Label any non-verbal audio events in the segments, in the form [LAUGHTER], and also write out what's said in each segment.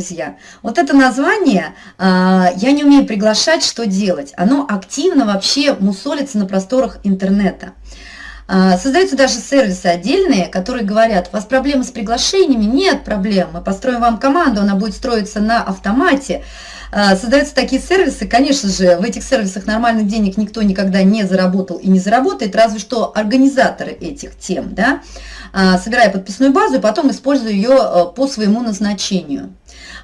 друзья. Вот это название а, «Я не умею приглашать, что делать?» Оно активно вообще мусолится на просторах интернета. А, создаются даже сервисы отдельные, которые говорят, у вас проблемы с приглашениями? Нет проблем, мы построим вам команду, она будет строиться на автомате. А, создаются такие сервисы, конечно же, в этих сервисах нормальных денег никто никогда не заработал и не заработает, разве что организаторы этих тем, да, собирая подписную базу и потом используя ее по своему назначению.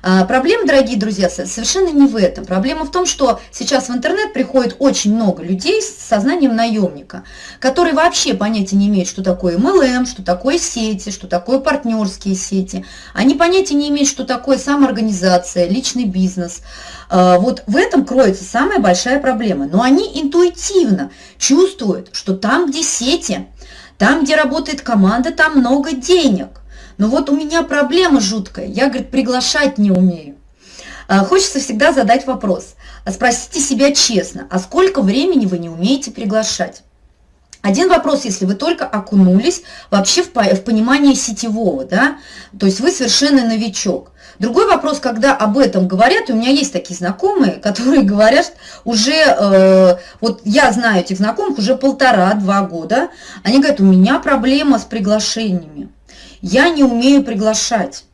А, проблема, дорогие друзья, совершенно не в этом. Проблема в том, что сейчас в интернет приходит очень много людей с сознанием наемника, которые вообще понятия не имеют, что такое MLM, что такое сети, что такое партнерские сети. Они понятия не имеют, что такое самоорганизация, личный бизнес. А, вот в этом кроется самая большая проблема. Но они интуитивно чувствуют, что там, где сети, там, где работает команда, там много денег. Но вот у меня проблема жуткая, я, говорит, приглашать не умею. А, хочется всегда задать вопрос. А спросите себя честно, а сколько времени вы не умеете приглашать? Один вопрос, если вы только окунулись вообще в, в понимание сетевого, да, то есть вы совершенно новичок. Другой вопрос, когда об этом говорят, у меня есть такие знакомые, [LAUGHS] которые говорят уже, э, вот я знаю этих знакомых уже полтора-два года, они говорят, у меня проблема с приглашениями я не умею приглашать.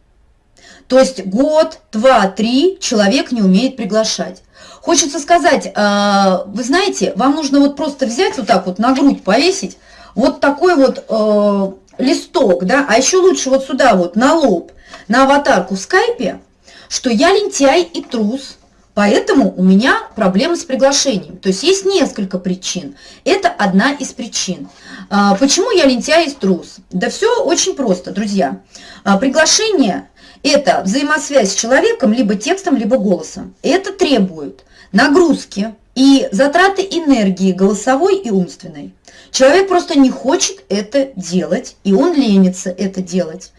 То есть год, два, три человек не умеет приглашать. Хочется сказать, э, вы знаете, вам нужно вот просто взять вот так вот на грудь повесить, вот такой вот э, листок, да, а еще лучше вот сюда вот на лоб, на аватарку в скайпе, что я лентяй и трус, Поэтому у меня проблемы с приглашением. То есть есть несколько причин. Это одна из причин. А, почему я лентяй и трус? Да все очень просто, друзья. А, приглашение – это взаимосвязь с человеком либо текстом, либо голосом. Это требует нагрузки и затраты энергии голосовой и умственной. Человек просто не хочет это делать, и он ленится это делать.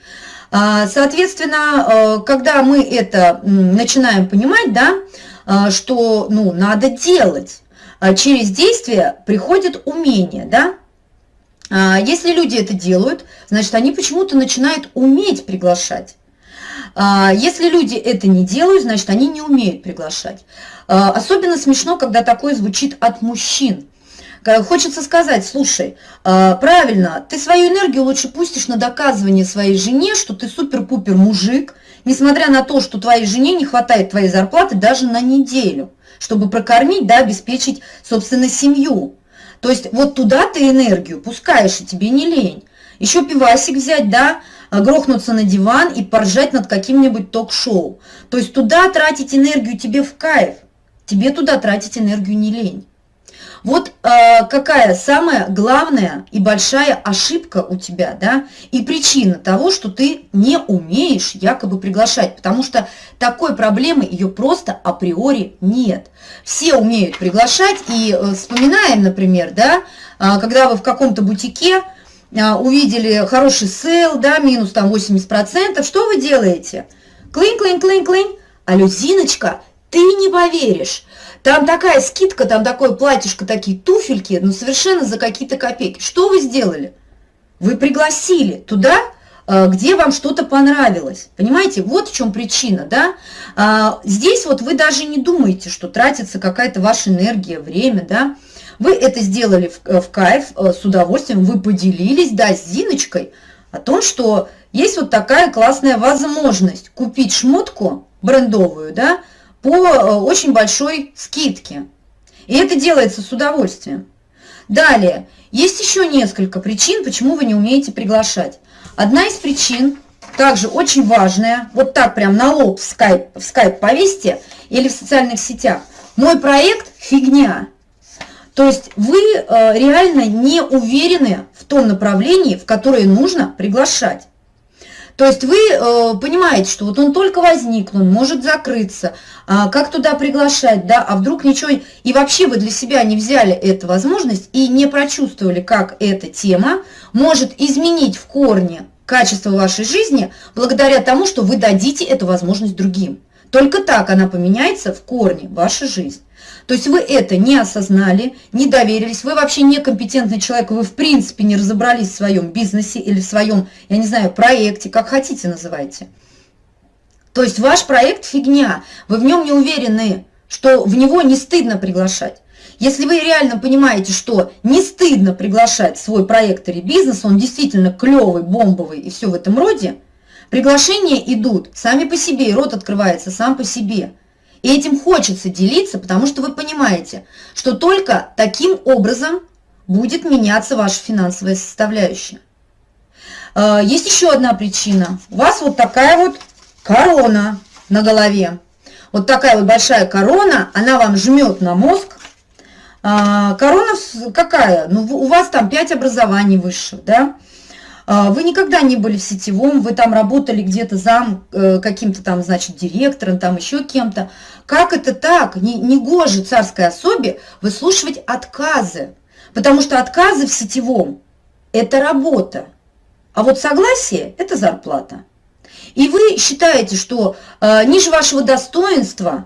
А, соответственно, когда мы это начинаем понимать, да, что ну, надо делать. А через действие приходит умение, да? А, если люди это делают, значит, они почему-то начинают уметь приглашать. Если люди это не делают, значит, они не умеют приглашать. Особенно смешно, когда такое звучит от мужчин. Хочется сказать, слушай, правильно, ты свою энергию лучше пустишь на доказывание своей жене, что ты супер-пупер мужик, несмотря на то, что твоей жене не хватает твоей зарплаты даже на неделю, чтобы прокормить, да, обеспечить, собственно, семью. То есть вот туда ты энергию пускаешь, и тебе не лень. Еще пивасик взять, да, грохнуться на диван и поржать над каким-нибудь ток-шоу. То есть туда тратить энергию тебе в кайф, тебе туда тратить энергию не лень. Вот э, какая самая главная и большая ошибка у тебя, да, и причина того, что ты не умеешь якобы приглашать, потому что такой проблемы ее просто априори нет. Все умеют приглашать, и э, вспоминаем, например, да, э, когда вы в каком-то бутике э, увидели хороший sale, да, минус там 80%, что вы делаете? Клин, клин, клин, клин. А Люзиночка, ты не поверишь, там такая скидка, там такое платьишко, такие туфельки, ну совершенно за какие-то копейки. Что вы сделали? Вы пригласили туда, э, где вам что-то понравилось. Понимаете, вот в чем причина, да? А, здесь вот вы даже не думаете, что тратится какая-то ваша энергия, время, да? Вы это сделали в, э, в кайф, э, с удовольствием, вы поделились, да, с Зиночкой о том, что есть вот такая классная возможность купить шмотку брендовую, да, по э, очень большой скидке. И это делается с удовольствием. Далее, есть еще несколько причин, почему вы не умеете приглашать. Одна из причин, также очень важная, вот так прям на лоб в скайп, в скайп повесьте или в социальных сетях. Мой проект – фигня. То есть вы э, реально не уверены в том направлении, в которое нужно приглашать. То есть вы э, понимаете, что вот он только возник, он может закрыться, а как туда приглашать, да, а вдруг ничего... И вообще вы для себя не взяли эту возможность и не прочувствовали, как эта тема может изменить в корне качество вашей жизни благодаря тому, что вы дадите эту возможность другим. Только так она поменяется в корне, ваша жизнь. То есть вы это не осознали, не доверились, вы вообще некомпетентный человек, вы в принципе не разобрались в своем бизнесе или в своем, я не знаю, проекте, как хотите называйте. То есть ваш проект фигня, вы в нем не уверены, что в него не стыдно приглашать. Если вы реально понимаете, что не стыдно приглашать свой проект или бизнес, он действительно клевый, бомбовый и все в этом роде, приглашения идут сами по себе, и рот открывается сам по себе. И этим хочется делиться, потому что вы понимаете, что только таким образом будет меняться ваша финансовая составляющая. А, есть еще одна причина. У вас вот такая вот корона на голове. Вот такая вот большая корона, она вам жмет на мозг. А, корона какая? Ну, у вас там 5 образований высших, да? А, вы никогда не были в сетевом, вы там работали где-то зам э, каким-то там, значит, директором, там еще кем-то. Как это так? Не, не царской особе выслушивать отказы. Потому что отказы в сетевом – это работа. А вот согласие – это зарплата. И вы считаете, что э, ниже вашего достоинства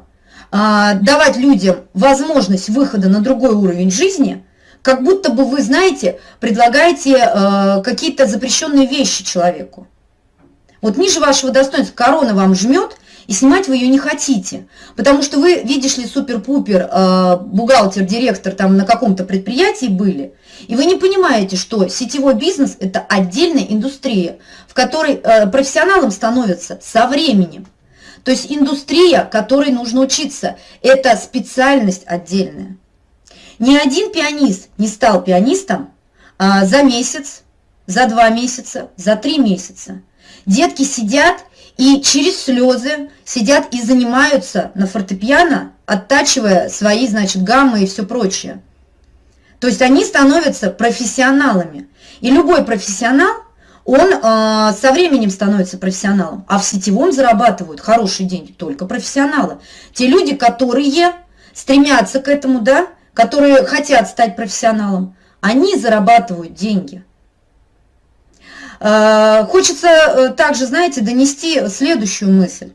э, давать людям возможность выхода на другой уровень жизни, как будто бы вы, знаете, предлагаете э, какие-то запрещенные вещи человеку. Вот ниже вашего достоинства корона вам жмет, и снимать вы ее не хотите, потому что вы, видишь ли, супер-пупер, э, бухгалтер, директор там на каком-то предприятии были, и вы не понимаете, что сетевой бизнес – это отдельная индустрия, в которой э, профессионалом становятся со временем. То есть индустрия, которой нужно учиться, это специальность отдельная. Ни один пианист не стал пианистом а, за месяц, за два месяца, за три месяца. Детки сидят и через слезы сидят и занимаются на фортепиано, оттачивая свои, значит, гаммы и все прочее. То есть они становятся профессионалами. И любой профессионал, он э, со временем становится профессионалом. А в сетевом зарабатывают хорошие деньги только профессионалы. Те люди, которые стремятся к этому, да, которые хотят стать профессионалом, они зарабатывают деньги. Э, хочется э, также, знаете, донести следующую мысль.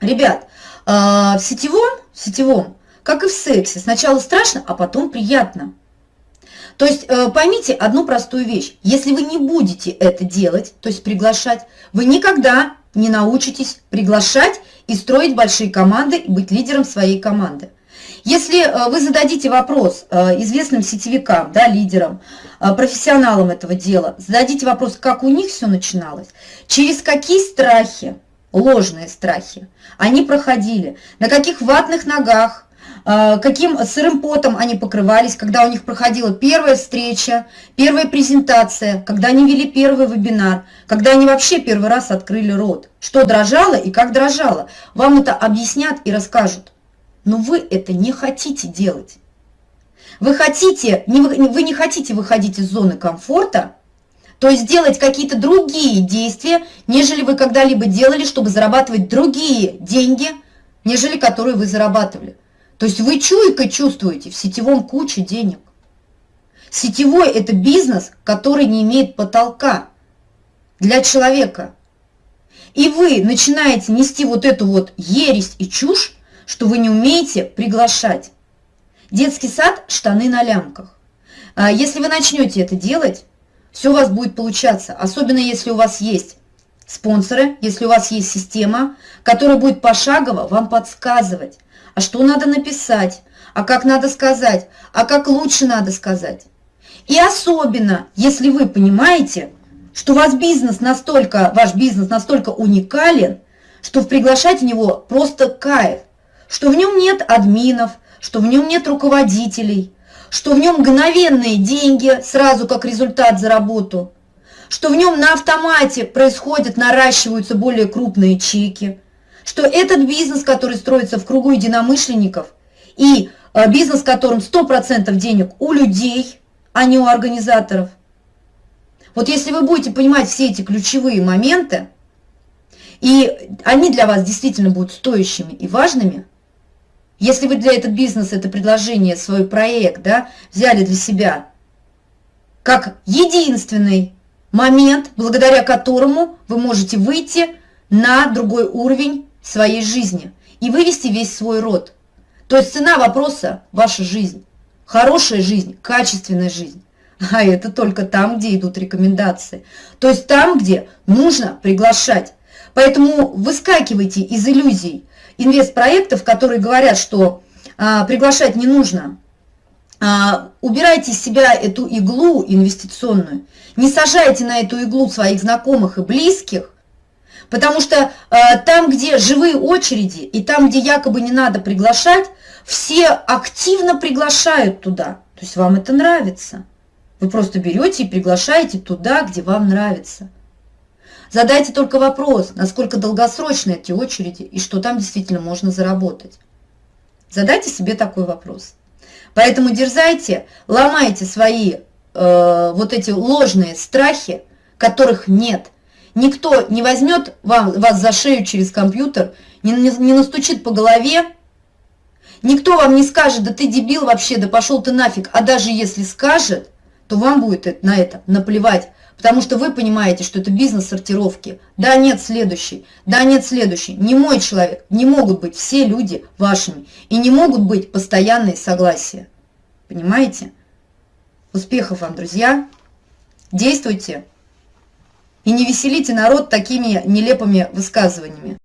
Ребят, э, в сетевом, в сетевом, как и в сексе, сначала страшно, а потом приятно. То есть поймите одну простую вещь. Если вы не будете это делать, то есть приглашать, вы никогда не научитесь приглашать и строить большие команды и быть лидером своей команды. Если э, вы зададите вопрос э, известным сетевикам, да, лидерам, э, профессионалам этого дела, зададите вопрос, как у них все начиналось, через какие страхи, ложные страхи, они проходили, на каких ватных ногах, каким сырым потом они покрывались, когда у них проходила первая встреча, первая презентация, когда они вели первый вебинар, когда они вообще первый раз открыли рот, что дрожало и как дрожало. Вам это объяснят и расскажут но вы это не хотите делать. Вы, хотите, не, вы не хотите выходить из зоны комфорта, то есть делать какие-то другие действия, нежели вы когда-либо делали, чтобы зарабатывать другие деньги, нежели которые вы зарабатывали. То есть вы чуйкой чувствуете в сетевом куче денег. Сетевой – это бизнес, который не имеет потолка для человека. И вы начинаете нести вот эту вот ересь и чушь, что вы не умеете приглашать. Детский сад – штаны на лямках. А если вы начнете это делать, все у вас будет получаться, особенно если у вас есть спонсоры, если у вас есть система, которая будет пошагово вам подсказывать, а что надо написать, а как надо сказать, а как лучше надо сказать. И особенно, если вы понимаете, что у вас бизнес настолько, ваш бизнес настолько уникален, что приглашать в него просто кайф что в нем нет админов, что в нем нет руководителей, что в нем мгновенные деньги сразу как результат за работу, что в нем на автомате происходят, наращиваются более крупные чеки, что этот бизнес, который строится в кругу единомышленников, и э, бизнес, которым 100% денег у людей, а не у организаторов. Вот если вы будете понимать все эти ключевые моменты, и они для вас действительно будут стоящими и важными – если вы для этого бизнеса, это предложение, свой проект, да, взяли для себя как единственный момент, благодаря которому вы можете выйти на другой уровень своей жизни и вывести весь свой род. То есть цена вопроса – ваша жизнь. Хорошая жизнь, качественная жизнь. [LAUGHS] А это только там, где идут рекомендации. То есть там, где нужно приглашать. Поэтому выскакивайте из иллюзий инвестпроектов, которые говорят, что а, приглашать не нужно. А, убирайте из себя эту иглу инвестиционную. Не сажайте на эту иглу своих знакомых и близких, потому что а, там, где живые очереди, и там, где якобы не надо приглашать, все активно приглашают туда. То есть вам это нравится. Вы просто берете и приглашаете туда, где вам нравится. Задайте только вопрос, насколько долгосрочны эти очереди и что там действительно можно заработать. Задайте себе такой вопрос. Поэтому дерзайте, ломайте свои э, вот эти ложные страхи, которых нет. Никто не возьмет вам, вас за шею через компьютер, не, не, не настучит по голове, никто вам не скажет, да ты дебил вообще, да пошел ты нафиг. А даже если скажет, то вам будет на это наплевать. Потому что вы понимаете, что это бизнес сортировки. Да, нет, следующий. Да, нет, следующий. Не мой человек. Не могут быть все люди вашими. И не могут быть постоянные согласия. Понимаете? Успехов вам, друзья. Действуйте. И не веселите народ такими нелепыми высказываниями.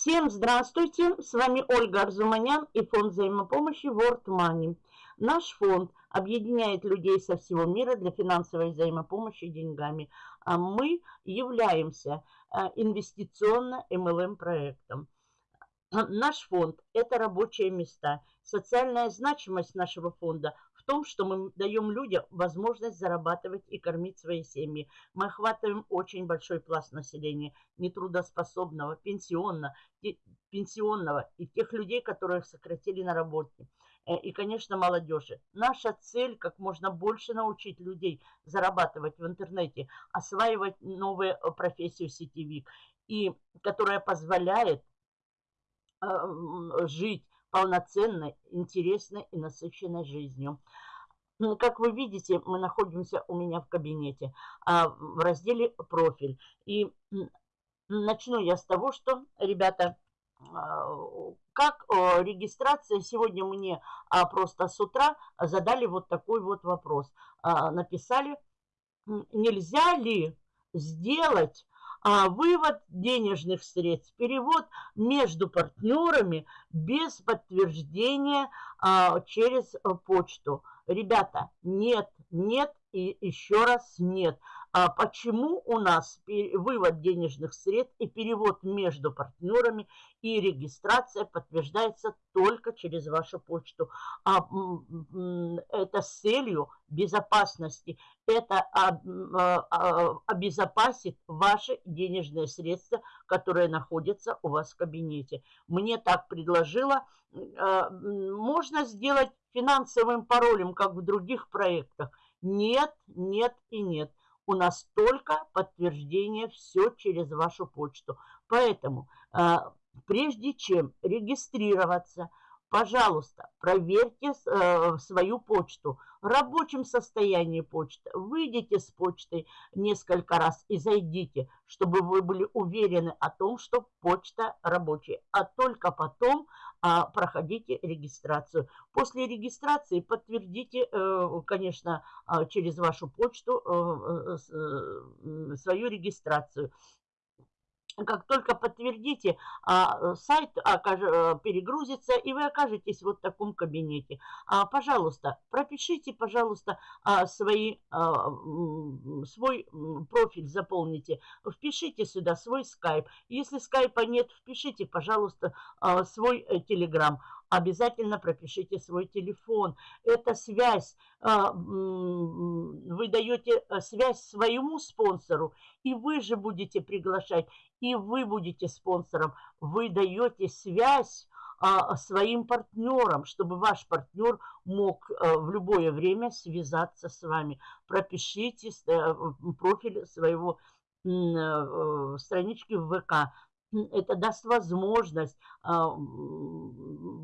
Всем здравствуйте! С вами Ольга Арзуманян и фонд взаимопомощи World Money. Наш фонд объединяет людей со всего мира для финансовой взаимопомощи деньгами. А мы являемся а, инвестиционно-МЛМ проектом. Наш фонд – это рабочие места. Социальная значимость нашего фонда том, что мы даем людям возможность зарабатывать и кормить свои семьи. Мы охватываем очень большой пласт населения, нетрудоспособного, пенсионного, пенсионного и тех людей, которых сократили на работе. Э, и, конечно, молодежи. Наша цель как можно больше научить людей зарабатывать в интернете, осваивать новую э, профессию сетевик, и которая позволяет э, жить полноценной, интересной и насыщенной жизнью. Ну, как вы видите, мы находимся у меня в кабинете а, в разделе «Профиль». И начну я с того, что, ребята, а, как регистрация, сегодня мне а, просто с утра задали вот такой вот вопрос. Написали, нельзя ли сделать а, вывод денежных средств, перевод между партнерами без подтверждения а, через э, почту. Ребята, нет, нет и еще раз нет. А почему у нас вывод денежных средств и перевод между партнерами и регистрация подтверждается только через вашу почту? А, это с целью безопасности. Это а, а, обезопасит ваши денежные средства, которые находятся у вас в кабинете. Мне так предложила. А, можно сделать финансовым паролем, как в других проектах. Нет, нет и нет у нас только подтверждение все через вашу почту. Поэтому а, прежде чем регистрироваться, пожалуйста, проверьте э, свою почту. Рабочем состоянии почты выйдите с почты несколько раз и зайдите, чтобы вы были уверены о том, что почта рабочая. А только потом а, проходите регистрацию. После регистрации подтвердите, э, конечно, а, через вашу почту э, э, свою регистрацию как только подтвердите, а, сайт перегрузится, и вы окажетесь вот в таком кабинете. Пожалуйста, пропишите, пожалуйста, свои, свой профиль, заполните. Впишите сюда свой скайп. Если скайпа нет, впишите, пожалуйста, свой телеграм обязательно пропишите свой телефон. Это связь. А, вы даете э, связь своему спонсору, и вы же будете приглашать, и вы будете спонсором. Вы даете связь а, своим партнерам, чтобы ваш партнер мог э, в любое время связаться с вами. Пропишите э, профиль своего странички в ВК это даст возможность а,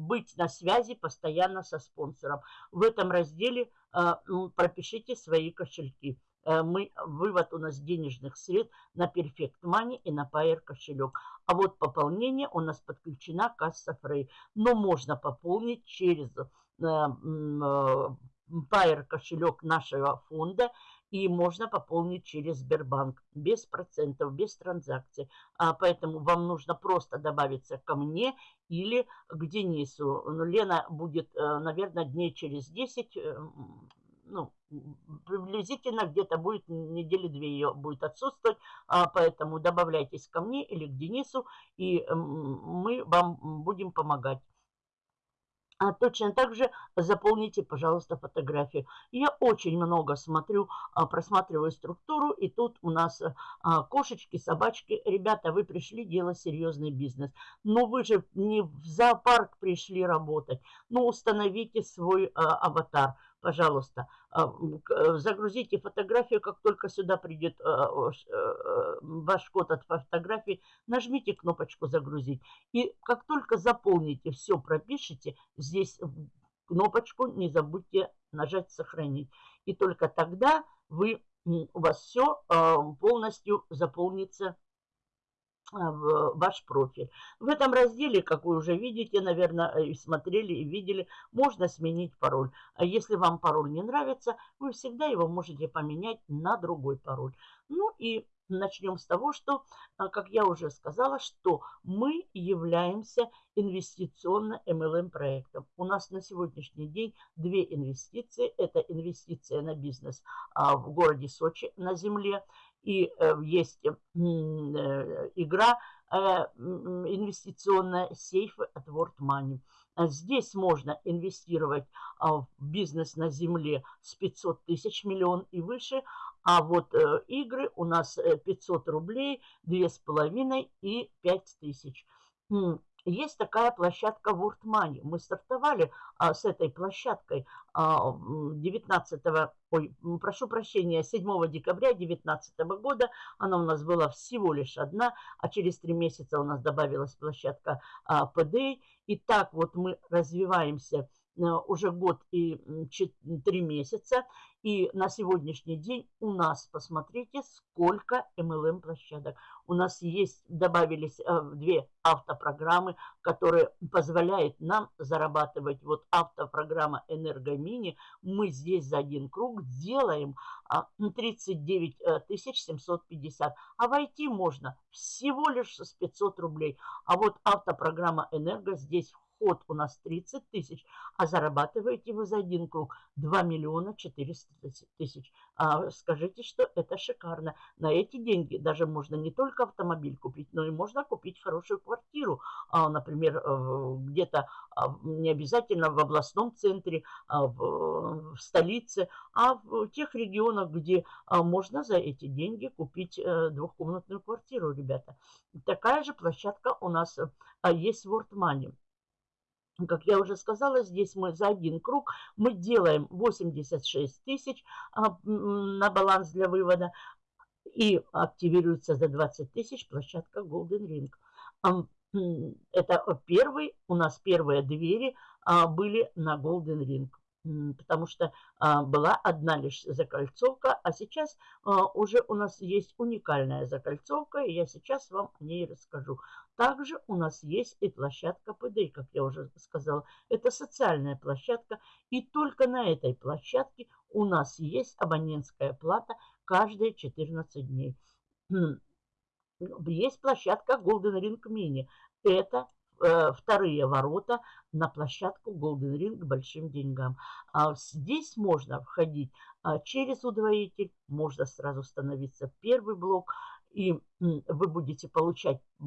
быть на связи постоянно со спонсором. В этом разделе а, пропишите свои кошельки. э, мы, вывод у нас денежных средств на Perfect Money и на Payer кошелек. А вот пополнение у нас подключена касса Frey. Но можно пополнить через Payer кошелек нашего фонда и можно пополнить через Сбербанк без процентов, без транзакций. А поэтому вам нужно просто добавиться ко мне или к Денису. Ну, Лена будет, э, наверное, дней через 10, э, ну, приблизительно где-то будет недели две ее будет отсутствовать, а поэтому добавляйтесь ко мне или к Денису, и мы вам будем помогать. А точно так же заполните, пожалуйста, фотографию. Я очень много смотрю, а, просматриваю структуру, и тут у нас а, кошечки, собачки. Ребята, вы пришли делать серьезный бизнес. Но вы же не в зоопарк пришли работать. Ну, установите свой аватар пожалуйста, а, э, загрузите фотографию, как только сюда придет э, э, ваш код от фотографии, нажмите кнопочку «Загрузить». И как только заполните, все пропишите, здесь кнопочку не забудьте нажать «Сохранить». И только тогда вы, у вас все полностью заполнится а, ваш профиль. В этом разделе, как вы уже видите, наверное, и смотрели и видели, можно сменить пароль. А если вам пароль не нравится, вы всегда его можете поменять на другой пароль. Ну и начнем с того, что, а, как я уже сказала, что мы являемся инвестиционно MLM проектом. У нас на сегодняшний день две инвестиции. Это инвестиция на бизнес а, в городе Сочи на земле и э, есть э, игра э, инвестиционная сейфы от World Money. Здесь можно инвестировать в бизнес на земле с 500 тысяч миллион и выше, а вот игры у нас 500 рублей, 2,5 и 5 тысяч. Есть такая площадка World Money. Мы стартовали а, с этой площадкой а, 19, ой, прошу прощения, 7 декабря 2019 года. Она у нас была всего лишь одна, а через три месяца у нас добавилась площадка а, PDA. И так вот мы развиваемся уже год и три месяца. И на сегодняшний день у нас, посмотрите, сколько MLM площадок. У нас есть, добавились э, две автопрограммы, которые позволяют нам зарабатывать. Вот автопрограмма «Энергомини». Мы здесь за один круг делаем 39 а, 750. Э, а войти можно всего лишь с 500 рублей. А вот автопрограмма «Энерго» здесь вход у нас 30 тысяч, а зарабатываете вы за один круг 2 миллиона 400 тысяч. А скажите, что это шикарно. На эти деньги даже можно не только автомобиль купить, но и можно купить хорошую квартиру. А, например, где-то а, не обязательно в областном центре, а в, столице, а в тех регионах, где а, можно за эти деньги купить а, двухкомнатную квартиру, ребята. Такая же площадка у нас а, есть в World Money. Как я уже сказала, здесь мы за один круг мы делаем 86 тысяч а, на баланс для вывода и активируется за 20 тысяч площадка Golden Ring. Это первый, у нас первые двери а, были на Golden Ring потому что а, была одна лишь закольцовка, а сейчас а, уже у нас есть уникальная закольцовка, и я сейчас вам о ней расскажу. Также у нас есть и площадка ПД, как я уже сказала. Это социальная площадка, и только на этой площадке у нас есть абонентская плата каждые 14 дней. Есть площадка Golden Ring Mini. Это вторые ворота на площадку Golden Ring к большим деньгам. А здесь можно входить а, через удвоитель, можно сразу становиться первый блок, и вы будете получать, э,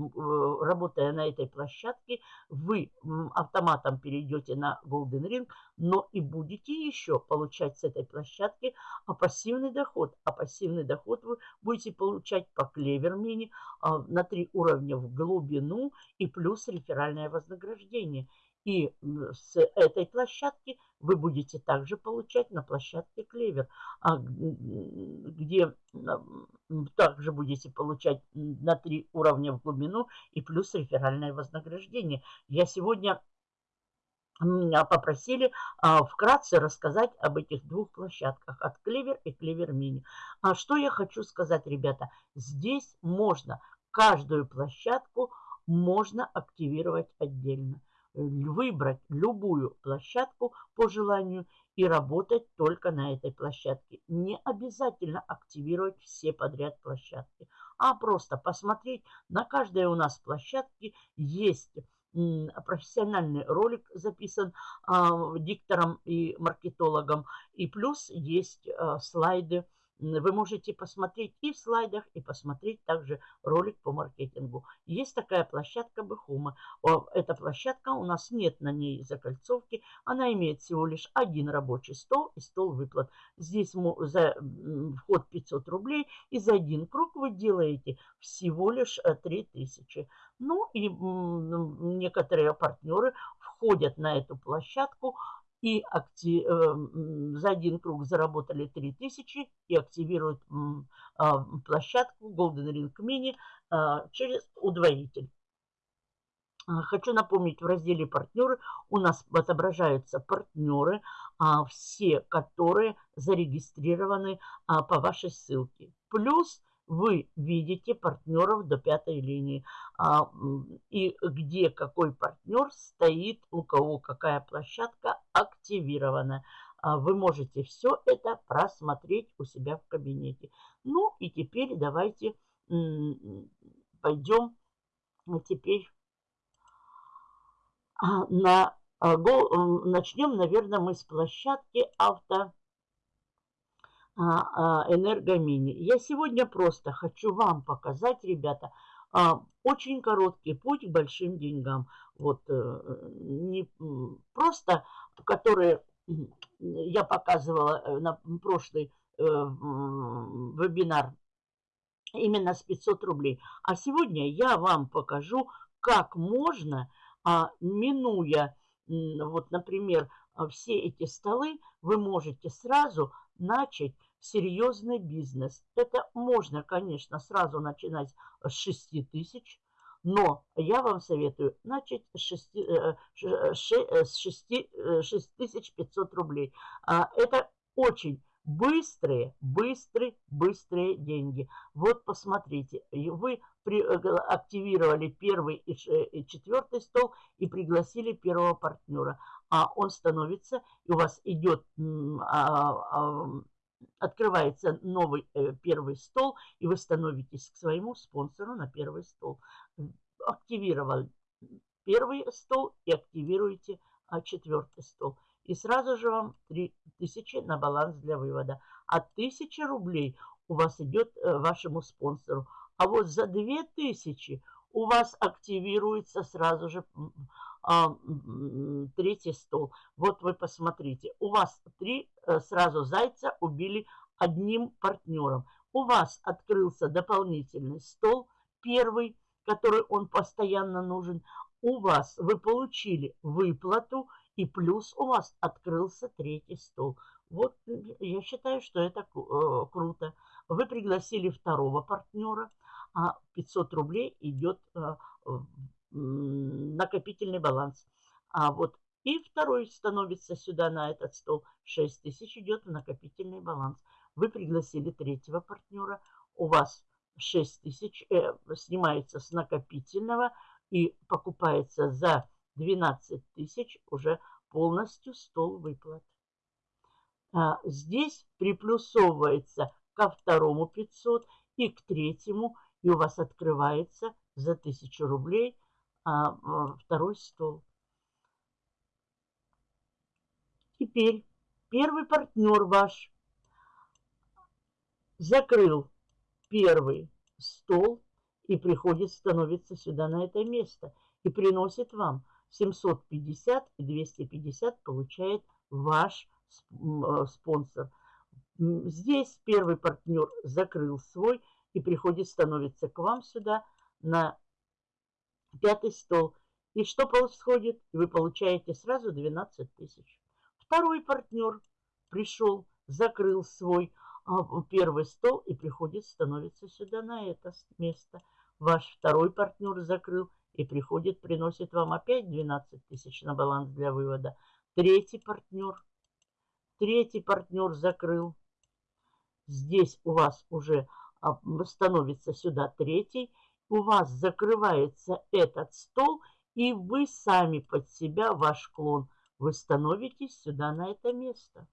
работая на этой площадке, вы автоматом перейдете на Golden Ring, но и будете еще получать с этой площадки а пассивный доход. А пассивный доход вы будете получать по Клевер Мини а, на три уровня в глубину и плюс реферальное вознаграждение. И с этой площадки вы будете также получать на площадке Клевер, а, где также будете получать на три уровня в глубину и плюс реферальное вознаграждение. Я сегодня меня попросили а, вкратце рассказать об этих двух площадках, от Клевер и Клевер Мини. А что я хочу сказать, ребята, здесь можно каждую площадку можно активировать отдельно. Выбрать любую площадку по желанию и работать только на этой площадке. Не обязательно активировать все подряд площадки, а просто посмотреть, на каждой у нас площадке есть профессиональный ролик записан а, диктором и маркетологом. И плюс есть а, слайды вы можете посмотреть и в слайдах, и посмотреть также ролик по маркетингу. Есть такая площадка Бехума. Эта площадка, у нас нет на ней закольцовки. Она имеет всего лишь один рабочий стол и стол выплат. Здесь за вход 500 рублей. И за один круг вы делаете всего лишь 3000. Э, ну и некоторые партнеры входят на эту площадку и актив, э, за один круг заработали 3000 и активируют площадку Golden Ring Mini э, через удвоитель. А, хочу напомнить, в разделе «Партнеры» у нас отображаются партнеры, а, все которые зарегистрированы а, по вашей ссылке. Плюс вы видите партнеров до пятой линии. А, и где какой партнер стоит, у кого какая площадка активирована. А, вы можете все это просмотреть у себя в кабинете. Ну и теперь давайте пойдем теперь а, на... Начнем, наверное, мы с площадки авто а, а, энергомини. Я сегодня просто хочу вам показать, ребята, а, очень короткий путь к большим деньгам. Вот э, не просто, которые я показывала э, на прошлый э, вебинар именно с 500 рублей. А сегодня я вам покажу, как можно, минуя, вот, например, все эти столы, вы можете сразу начать серьезный бизнес. Это можно, конечно, сразу начинать с 6 тысяч, но я вам советую начать с 6, 6, 6500 рублей. А, это очень быстрые, быстрые, быстрые деньги. Вот посмотрите, вы э, активировали первый и четвертый стол и пригласили первого партнера, а он становится, и у вас идет а, а, открывается новый э, первый стол, и вы становитесь к своему спонсору на первый стол. Активировал первый стол и активируете а, четвертый стол. И сразу же вам 3000 на баланс для вывода. А 1000 рублей у вас идет э, вашему спонсору. А вот за 2000 у вас активируется сразу же третий стол. Вот вы посмотрите, у вас три э, сразу зайца убили одним партнером. У вас открылся дополнительный стол, первый, который он постоянно нужен. У вас вы получили выплату, и плюс у вас открылся третий стол. Вот я считаю, что это э, круто. Вы пригласили второго партнера, а 500 рублей идет э, накопительный баланс. А вот и второй становится сюда на этот стол. 6 тысяч идет в накопительный баланс. Вы пригласили третьего партнера. У вас 6 тысяч э, снимается с накопительного и покупается за 12 тысяч уже полностью стол выплат. А здесь приплюсовывается ко второму 500 и к третьему, и у вас открывается за 1000 рублей – второй стол. Теперь первый партнер ваш закрыл первый стол и приходит, становится сюда на это место и приносит вам 750 и 250 получает ваш э, спонсор. Здесь первый партнер закрыл свой и приходит, становится к вам сюда на пятый стол. И что происходит? Вы получаете сразу 12 тысяч. Второй партнер пришел, закрыл свой а, первый стол и приходит, становится сюда на это место. Ваш второй партнер закрыл и приходит, приносит вам опять 12 тысяч на баланс для вывода. Третий партнер, третий партнер закрыл. Здесь у вас уже а, становится сюда третий, у вас закрывается этот стол, и вы сами под себя, ваш клон, вы становитесь сюда на это место.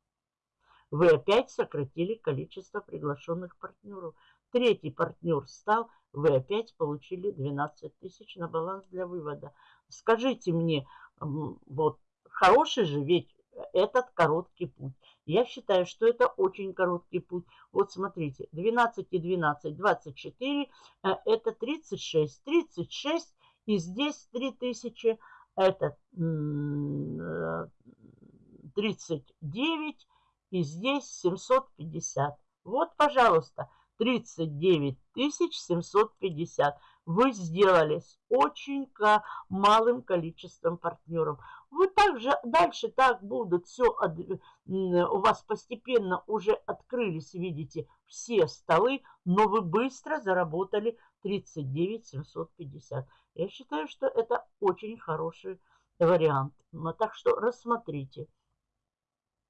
Вы опять сократили количество приглашенных партнеров. Третий партнер стал, вы опять получили 12 тысяч на баланс для вывода. Скажите мне, вот хороший же ведь этот короткий путь. Я считаю, что это очень короткий путь. Вот смотрите, 12 и 12, 24, э, это 36. 36 и здесь 3000, это 39 э, и здесь 750. Вот, пожалуйста, 39 750 вы сделали с очень малым количеством партнеров. Вы также дальше так будут все, у вас постепенно уже открылись, видите, все столы, но вы быстро заработали 39 750. Я считаю, что это очень хороший вариант. Так что рассмотрите.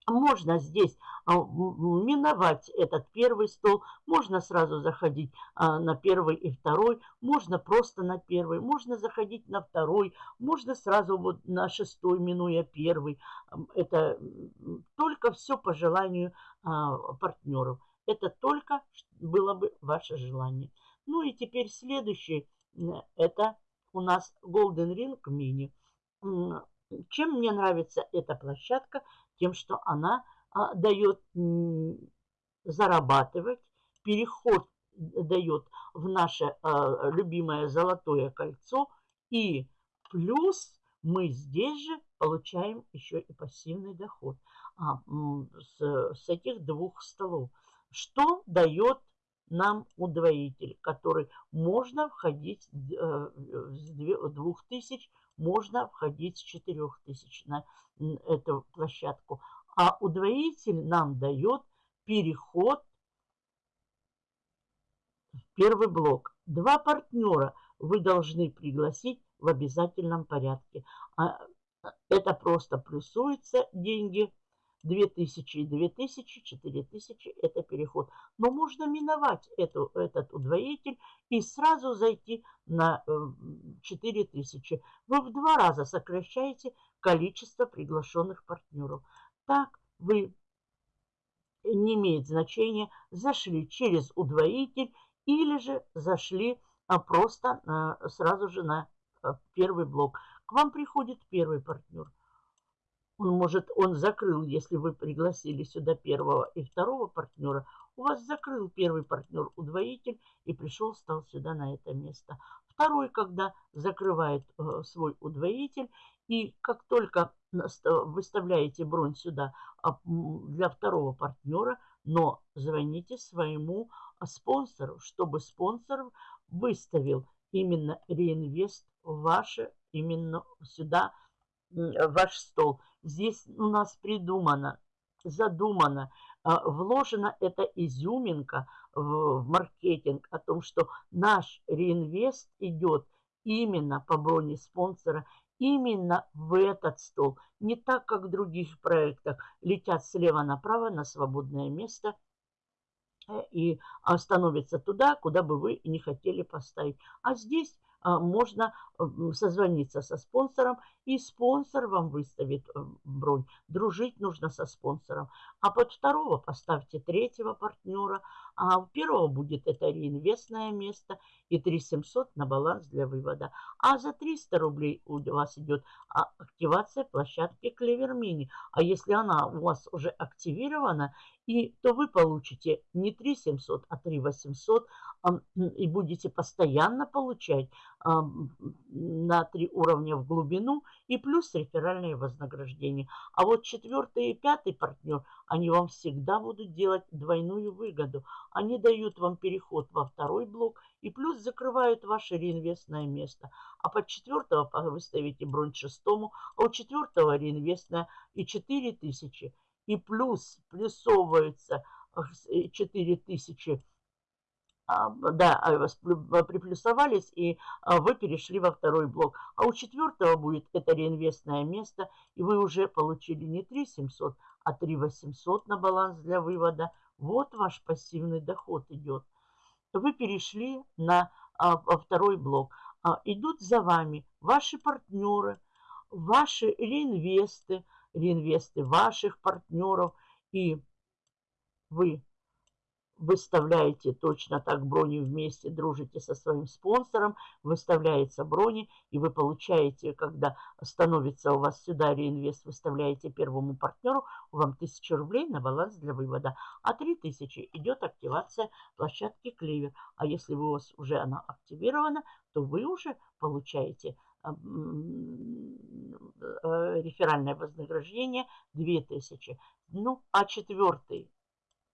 Можно здесь а, миновать этот первый стол, можно сразу заходить а, на первый и второй, можно просто на первый, можно заходить на второй, можно сразу вот на шестой, минуя первый. Это только все по желанию а, партнеров. Это только было бы ваше желание. Ну и теперь следующий, это у нас Golden Ring Mini. Чем мне нравится эта площадка? Тем, что она а, дает зарабатывать, переход дает в наше а, любимое золотое кольцо. И плюс мы здесь же получаем еще и пассивный доход а, с, с этих двух столов. Что дает нам удвоитель, который можно входить э, с 2000 можно входить с 4000 на эту площадку. А удвоитель нам дает переход в первый блок. Два партнера вы должны пригласить в обязательном порядке. А, это просто плюсуется деньги 2000 и 2000, 4000 – это переход. Но можно миновать эту, этот удвоитель и сразу зайти на 4000. Э, вы в два раза сокращаете количество приглашенных партнеров. Так вы, не имеет значения, зашли через удвоитель или же зашли а, просто а, сразу же на первый блок. К вам приходит первый партнер – он может, он закрыл, если вы пригласили сюда первого и второго партнера, у вас закрыл первый партнер удвоитель и пришел, стал сюда на это место. Второй, когда закрывает э, свой удвоитель, и как только выставляете бронь сюда а, для второго партнера, но звоните своему спонсору, чтобы спонсор выставил именно реинвест ваше, именно сюда, ваш стол. Здесь у нас придумано, задумано, а, вложена эта изюминка в, маркетинг о том, что наш реинвест идет именно по броне спонсора, именно в этот стол. Не так, как в других проектах, летят слева направо на свободное место э, и становятся туда, куда бы вы не хотели поставить. А здесь а, можно созвониться со спонсором, и спонсор вам выставит э, бронь. Дружить нужно со спонсором. А под второго поставьте третьего партнера, а у первого будет это реинвестное место и 3700 на баланс для вывода. А за 300 рублей у вас идет а, активация площадки Клевер Мини. А если она у вас уже активирована, и, то вы получите не 3 700, а 3 800 и будете постоянно получать на три уровня в глубину и плюс реферальные вознаграждения. А вот четвертый и пятый партнер, они вам всегда будут делать двойную выгоду. Они дают вам переход во второй блок и плюс закрывают ваше реинвестное место. А под четвертого вы ставите бронь шестому, а у четвертого реинвестное и 4000 и плюс плюсовываются 4000 э, а, да, а, приплюсовались, и а, вы перешли во второй блок. А у четвертого будет это реинвестное место, и вы уже получили не 3 700, а 3 800 на баланс для вывода. Вот ваш пассивный доход идет. Вы перешли на второй блок. Идут за вами ваши партнеры, ваши реинвесты, реинвесты ваших партнеров, и вы выставляете точно так брони вместе, дружите со своим спонсором, выставляется брони, и вы получаете, когда становится у вас сюда реинвест, выставляете первому партнеру, вам 1000 рублей на баланс для вывода, а 3000 идет активация площадки Клевер. А если у вас уже она активирована, то вы уже получаете э, реферальное вознаграждение 2000. Ну, а четвертый,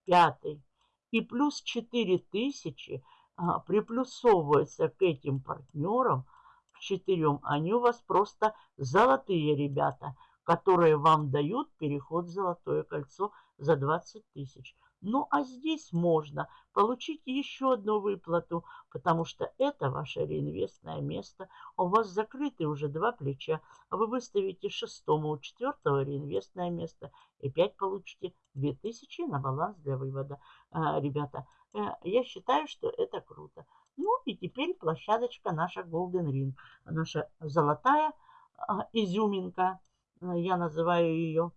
пятый, и плюс 4000 а, приплюсовывается к этим партнерам, к четырем. Они у вас просто золотые ребята, которые вам дают переход в золотое кольцо за 20 тысяч. Ну, а здесь можно получить еще одну выплату, потому что это ваше реинвестное место. У вас закрыты уже два плеча. Вы выставите шестому, четвертого реинвестное место и опять получите 2000 на баланс для вывода. А, ребята, э, я считаю, что это круто. Ну и теперь площадочка наша Golden Ring. Наша золотая а, изюминка, я называю ее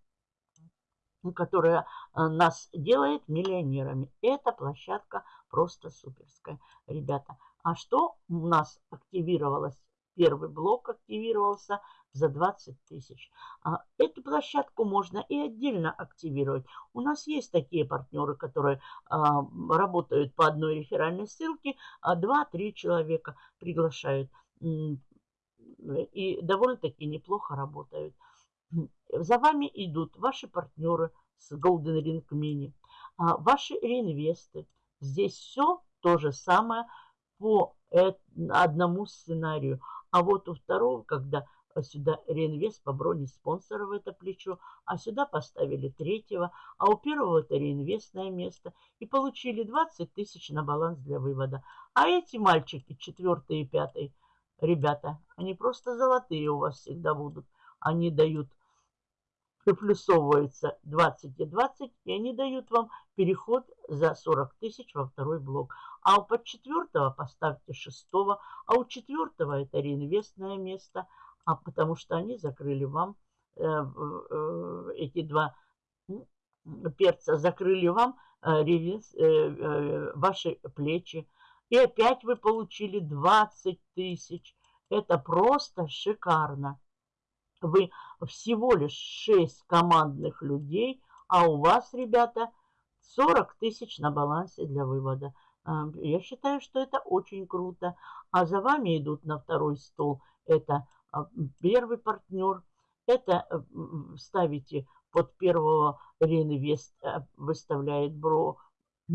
которая э, нас делает миллионерами. Эта площадка просто суперская, ребята. А что у нас активировалось? Первый блок активировался за 20 тысяч. А эту площадку можно и отдельно активировать. У нас есть такие партнеры, которые а, работают по одной реферальной ссылке, а 2-3 человека приглашают. И довольно-таки неплохо работают. За вами идут ваши партнеры с Golden Ring Mini, а ваши реинвесты. Здесь все то же самое по одному сценарию. А вот у второго, когда сюда реинвест по броне спонсора в это плечо, а сюда поставили третьего, а у первого это реинвестное место и получили 20 тысяч на баланс для вывода. А эти мальчики, четвертый и пятый, ребята, они просто золотые у вас всегда будут. Они дают приплюсовывается 20 и 20, и они дают вам переход за 40 тысяч во второй блок. А у под четвертого поставьте шестого, а у четвертого это реинвестное место, а потому что они закрыли вам э, э, эти два перца, закрыли вам э, ваши плечи. И опять вы получили 20 тысяч. Это просто шикарно вы всего лишь 6 командных людей, а у вас, ребята, 40 тысяч на балансе для вывода. А, я считаю, что это очень круто. А за вами идут на второй стол. Это а, первый партнер. Это э, ставите под первого реинвест, э, выставляет бро,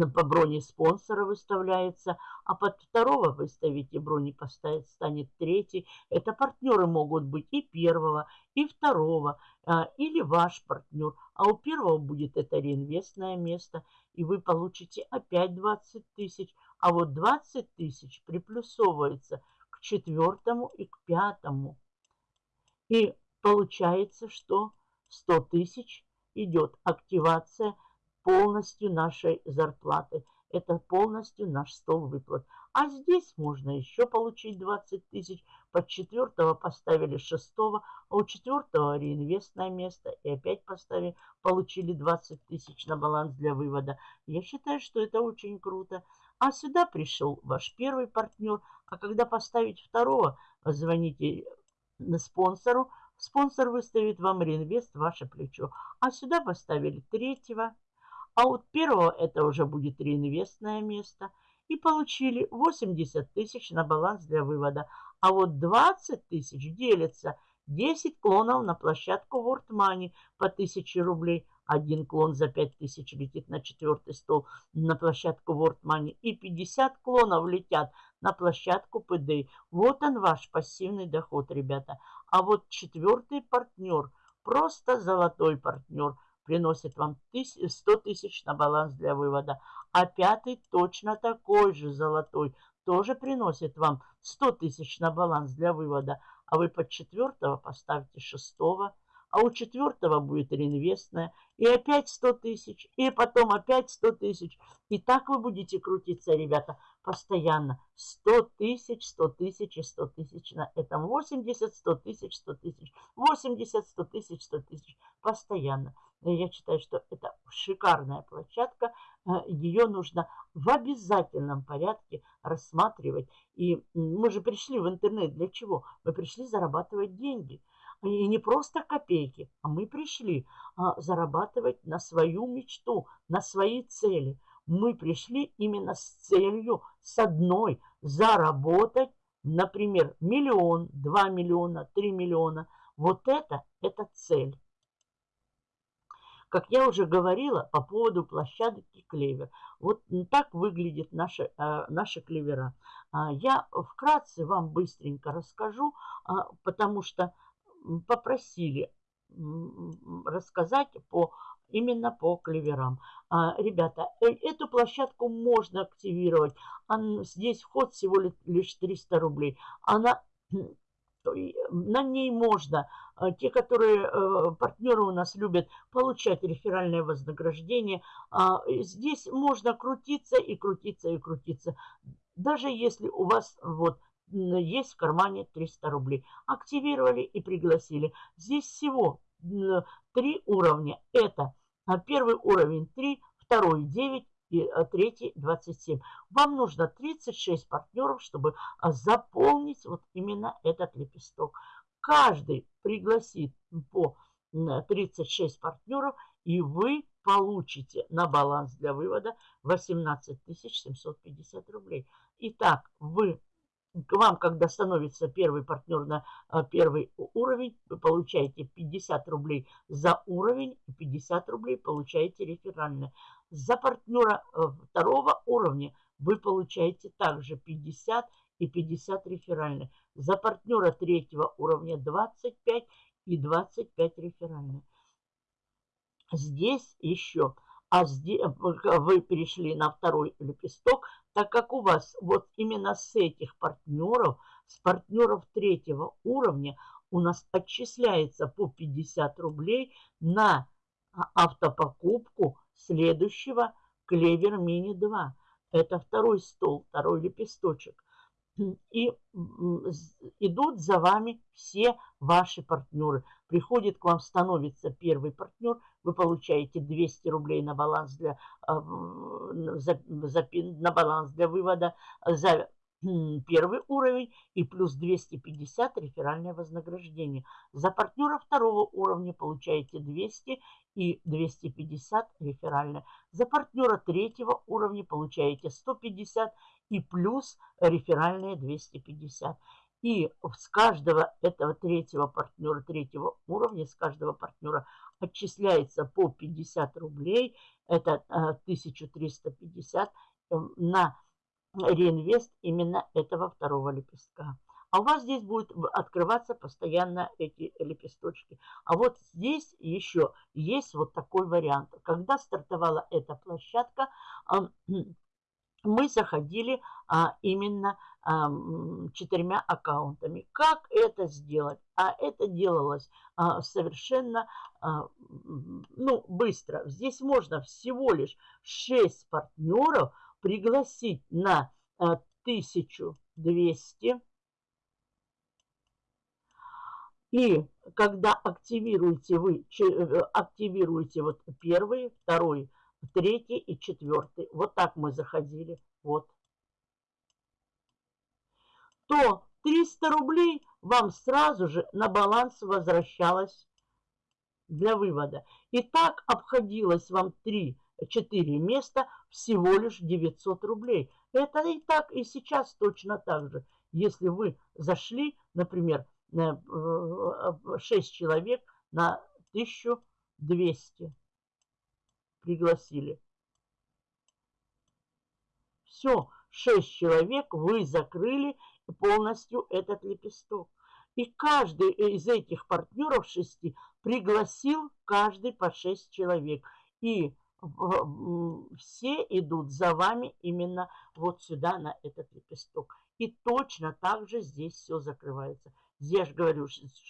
по броне спонсора выставляется, а под второго выставите брони поставить, станет третий. Это партнеры могут быть и первого, и второго, а, или ваш партнер. А у первого будет это реинвестное место, и вы получите опять 20 тысяч. А вот 20 тысяч приплюсовывается к четвертому и к пятому. И получается, что 100 тысяч идет активация – полностью нашей зарплаты. Это полностью наш стол выплат. А здесь можно еще получить 20 тысяч. Под четвертого поставили шестого, а у четвертого реинвестное место. И опять поставили, получили 20 тысяч на баланс для вывода. Я считаю, что это очень круто. А сюда пришел ваш первый партнер. А когда поставить второго, звоните спонсору. Спонсор выставит вам реинвест ваше плечо. А сюда поставили третьего. А вот первого это уже будет реинвестное место. И получили 80 тысяч на баланс для вывода. А вот 20 тысяч делится 10 клонов на площадку World Money по 1000 рублей. Один клон за 5000 летит на четвертый стол на площадку World Money. И 50 клонов летят на площадку PD. Вот он ваш пассивный доход, ребята. А вот четвертый партнер, просто золотой партнер – приносит вам 100 тысяч на баланс для вывода. А пятый точно такой же золотой тоже приносит вам 100 тысяч на баланс для вывода. А вы под четвертого поставите шестого а у четвертого будет реинвестная, и опять 100 тысяч, и потом опять 100 тысяч. И так вы будете крутиться, ребята, постоянно. 100 тысяч, 100 тысяч и 100 тысяч на этом. 80, 100 тысяч, 100 тысяч. 80, 100 тысяч, 100 тысяч. Постоянно. Я считаю, что это шикарная площадка. Э, Ее нужно в обязательном порядке рассматривать. И мы же пришли в интернет для чего? Мы пришли зарабатывать деньги. И не просто копейки, а мы пришли а, зарабатывать на свою мечту, на свои цели. Мы пришли именно с целью, с одной, заработать, например, миллион, два миллиона, три миллиона. Вот это, это цель. Как я уже говорила по поводу площадки клевер. Вот так выглядят наши, э, наши клевера. А, я вкратце вам быстренько расскажу, а, потому что попросили рассказать по именно по клеверам. А, ребята, э, эту площадку можно активировать. здесь вход всего лишь 300 рублей. Она [CLEARS THROAT] на ней можно, а, те, которые э, партнеры у нас любят получать реферальное вознаграждение, а, здесь можно крутиться и крутиться и крутиться. Даже если у вас вот есть в кармане 300 рублей. Активировали и пригласили. Здесь всего три уровня. Это первый уровень 3, второй 9 и а, третий 27. Вам нужно 36 партнеров, чтобы а, заполнить вот именно этот лепесток. Каждый пригласит по 36 партнеров, и вы получите на баланс для вывода 18 750 рублей. Итак, вы к вам, когда становится первый партнер на а, первый уровень, вы получаете 50 рублей за уровень и 50 рублей получаете реферальное. За партнера э, второго уровня вы получаете также 50 и 50 реферальных. За партнера третьего уровня 25 и 25 реферальных. Здесь еще а здесь вы перешли на второй лепесток, так как у вас вот именно с этих партнеров, с партнеров третьего уровня у нас отчисляется по 50 рублей на а, автопокупку следующего Клевер Мини 2. Это второй стол, второй лепесточек. И идут за вами все ваши партнеры. Приходит к вам, становится первый партнер, вы получаете 200 рублей на баланс для, а, за, за, на баланс для вывода за первый уровень и плюс 250 реферальное вознаграждение. За партнера второго уровня получаете 200 и 250 реферальное. За партнера третьего уровня получаете 150 и плюс реферальные 250. И с каждого этого третьего партнера, третьего уровня, с каждого партнера отчисляется по 50 рублей, это 1350 э, эм, на реинвест именно этого второго лепестка. А у вас здесь будет открываться постоянно эти лепесточки. А вот здесь еще есть вот такой вариант. Когда стартовала эта площадка, [CLEARS THROAT] мы заходили а, именно четырьмя аккаунтами. Как это сделать? А это делалось а, совершенно а, ну, быстро. Здесь можно всего лишь 6 партнеров пригласить на а, 1200. И когда активируете вы, э, активируете вот первый, второй, третий и четвертый. Вот так мы заходили. Вот. То 300 рублей вам сразу же на баланс возвращалось для вывода. И так обходилось вам 3-4 места всего лишь 900 рублей. Это и так, и сейчас точно так же. Если вы зашли, например, 6 э, человек на 1200 пригласили. Все, шесть человек вы закрыли полностью этот лепесток. И каждый из этих партнеров шести пригласил каждый по 6 человек. И все идут за вами именно вот сюда, на этот лепесток. И точно так же здесь все закрывается. Я же говорю,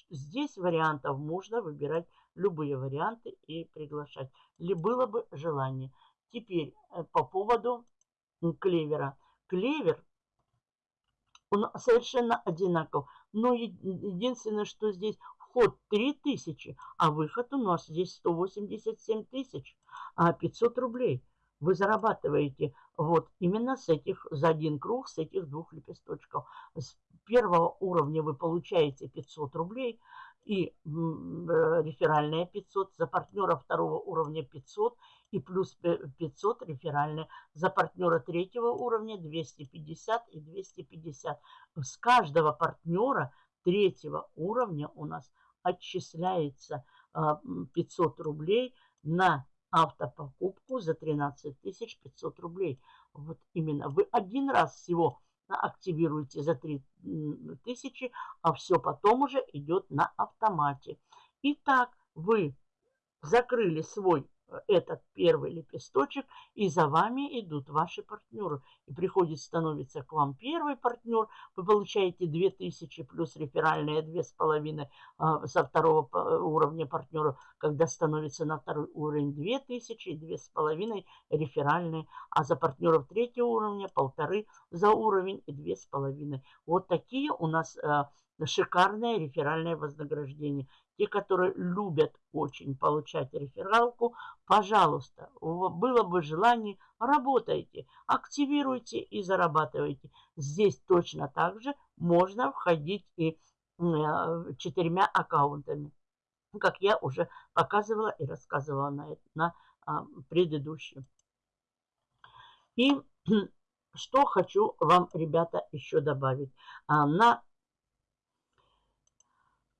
здесь вариантов можно выбирать любые варианты и приглашать. Ли было бы желание. Теперь э, по поводу клевера. Клевер, он совершенно одинаков. Но единственное, что здесь вход 3000, а выход у нас здесь 187 тысяч, 500 рублей. Вы зарабатываете вот именно с этих, за один круг, с этих двух лепесточков. С первого уровня вы получаете 500 рублей и э, реферальная 500, за партнера второго уровня 500 и плюс 500 реферальная, за партнера третьего уровня 250 и 250. С каждого партнера третьего уровня у нас отчисляется 500 а, рублей на автопокупку за 13 500 рублей. Вот именно вы один раз всего активируете за 3 тысячи, а все потом уже идет на автомате. Итак, вы закрыли свой этот первый лепесточек, и за вами идут ваши партнеры. И приходит, становится к вам первый партнер, вы получаете 2000 плюс реферальные 2500 а, со второго уровня партнера, когда становится на второй уровень 2000 и 2500 реферальные, а за партнеров третьего уровня полторы за уровень и 2500. Вот такие у нас а, шикарное реферальное вознаграждение. Те, которые любят очень получать рефералку, пожалуйста, было бы желание, работайте, активируйте и зарабатывайте. Здесь точно так же можно входить и э, четырьмя аккаунтами, как я уже показывала и рассказывала на, на а, предыдущем. И [CLEARS THROAT] что хочу вам, ребята, еще добавить. А, на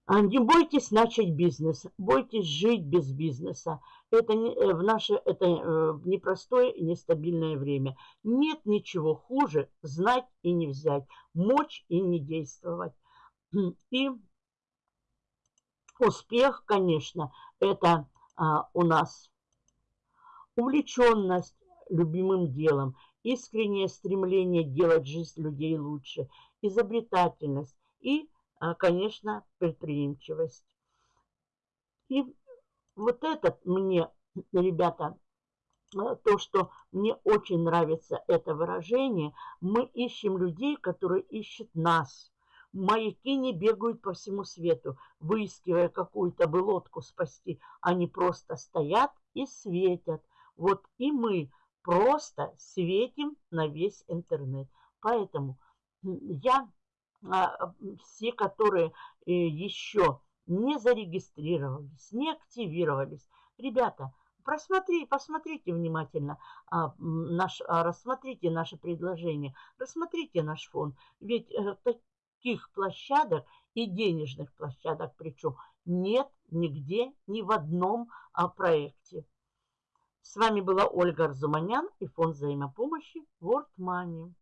не бойтесь начать бизнес, бойтесь жить без бизнеса. Это не, э, в наше это э, непростое и нестабильное время. Нет ничего хуже знать и не взять, мочь и не действовать. [CLEARS THROAT] И успех, конечно, это а, у нас увлеченность любимым делом, искреннее стремление делать жизнь людей лучше, изобретательность и а, конечно, предприимчивость. И вот этот мне, ребята, а, то, что мне очень нравится это выражение, мы ищем людей, которые ищут нас. Маяки не бегают по всему свету, выискивая какую-то бы лодку спасти. Они просто стоят и светят. Вот и мы просто светим на весь интернет. Поэтому я а, все, которые э, еще не зарегистрировались, не активировались. Ребята, просмотри, посмотрите внимательно, а, наш, а, рассмотрите наше предложение, рассмотрите наш фонд. Ведь э, таких площадок и денежных площадок причем нет нигде, ни в одном проекте. С вами была Ольга Арзуманян и фонд взаимопомощи World Money.